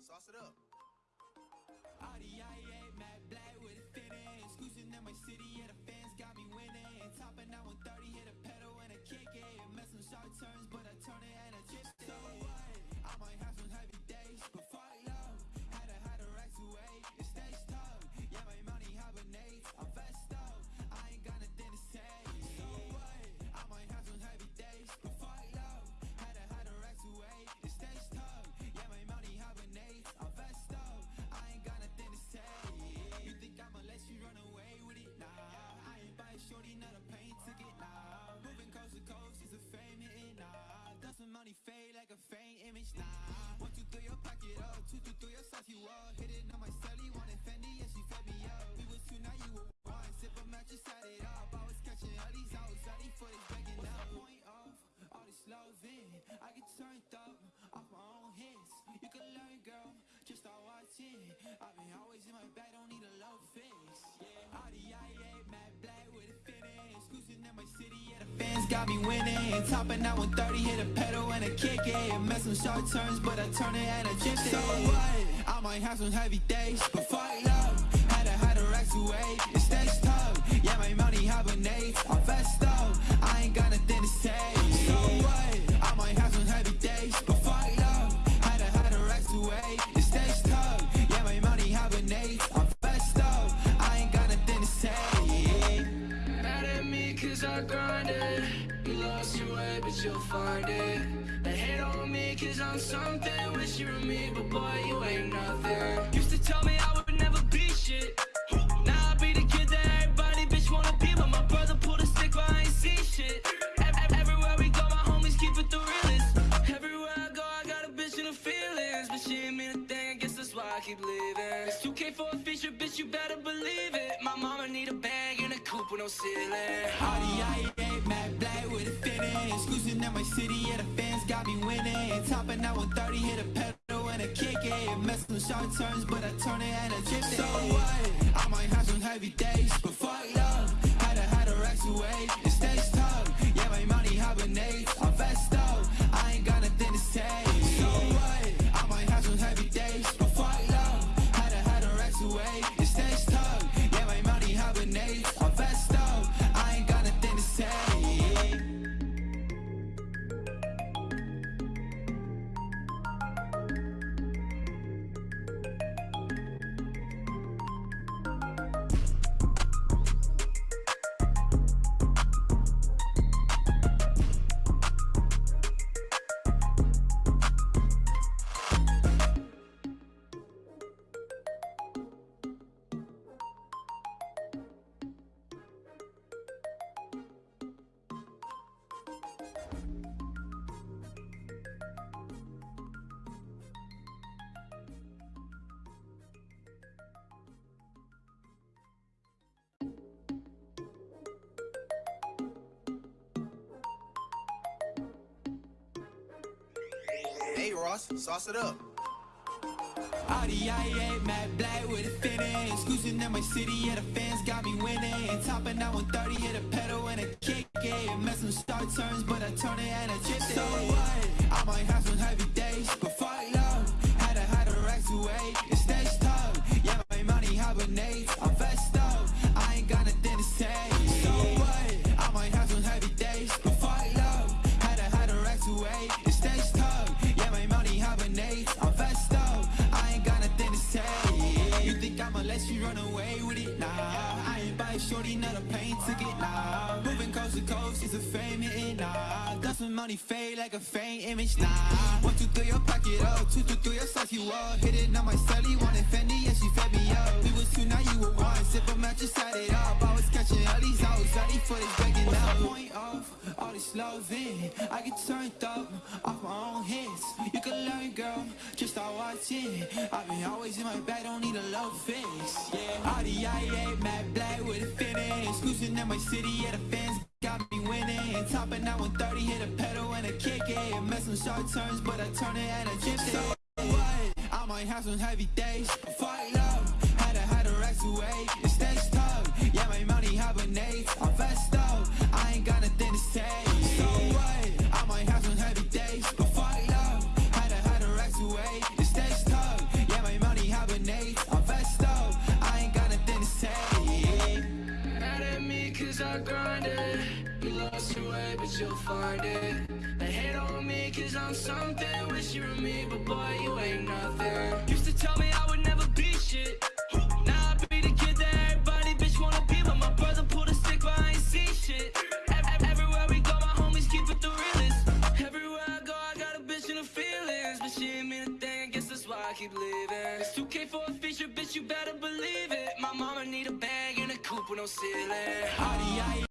sauce it up. RDIA, Matt Black with a finish. Cruising in my city, yeah, the fans got me winning. Topping out 130, fade like a faint image? Nah, one two three, your pocket up. Two two three, your sauce you up. Hit it on my celly, wanted I've been always in my bag, don't need a love fix. Yeah, RDIA, Matt Black with a finish. Cruising in my city, yeah, the fans got me winning. Topping out 130, hit a pedal and a kick it. Mess some short turns, but I turn it and I chip it. So what? I might have some heavy days, but fuck love. Had to hide the racks away, it stays tough. I grinded You lost your way but you'll find it. They hate on me cause I'm something. Wish you were me but boy you ain't nothing. Used to tell me I would never be shit. Now I be the kid that everybody bitch wanna be But my brother pulled a stick but I ain't see shit. Ev- ev- Everywhere we go my homies keep it the realest. Everywhere I go I got a bitch in the feelings. But she ain't mean a thing I guess that's why I keep leaving It's 2K for a feature bitch you better a coupe with no ceiling RDIA, Matt Black with a finish. Cruising in my city, yeah, the fans got me winning. Topping out 130, hit a pedal and a kick it. Mess some short turns, but I turn it and I chip it. So what? I might have some heavy days, but fuck love. Had to hide the racks away, Hey Ross, sauce it up. RDIA, Matt Black with a finish. Cruising in my city, yeah, the fans got me winning. Topping out 130, hit a pedal and a kick it. Mess some start turns, but I turn it and I chip it. So what? I might have some let you run away with it? Nah, I ain't buy shorty, not a plane ticket. Nah, moving coast to coast is a fame hitting. Nah, does some money fade like a faint image. Nah, one two three, your pocket up. Two two three, your sauce you up. Hit it on my celly, wanted Fendi, yeah she fed me up. We was two, now you were one. Sip a mattress, had it up. I was catching all these, was ready for this begging up. Love in? I get turned up off my own hits. You can learn, girl, just start watching. I've been always in my bag, don't need a love fix. Yeah, RDIA, Matt Black with a finish. Cruising in my city, yeah, the fans got me winning. Topping out 130, hit a pedal and a kick it. Mess some sharp turns, but I turn it and I chip it. So what? I might have some heavy days, fuck love. Had to hide the racks away, it stays tough. Yeah, my money hibernates, grind it. You lost your way, but you'll find it. They hate on me cause I'm something. Wish you were me, but boy, you ain't nothing. Used to tell me I would never be shit. Now I be the kid that everybody bitch wanna be. But my brother pulled a stick, but I ain't see shit. Ev- ev- Everywhere we go, my homies keep it the realest. Everywhere I go, I got a bitch in the feelings. But she ain't mean a thing, I guess that's why I keep living. It's 2K for a feature, bitch, you better believe it. My mama need a bag and a coupe with no ceiling.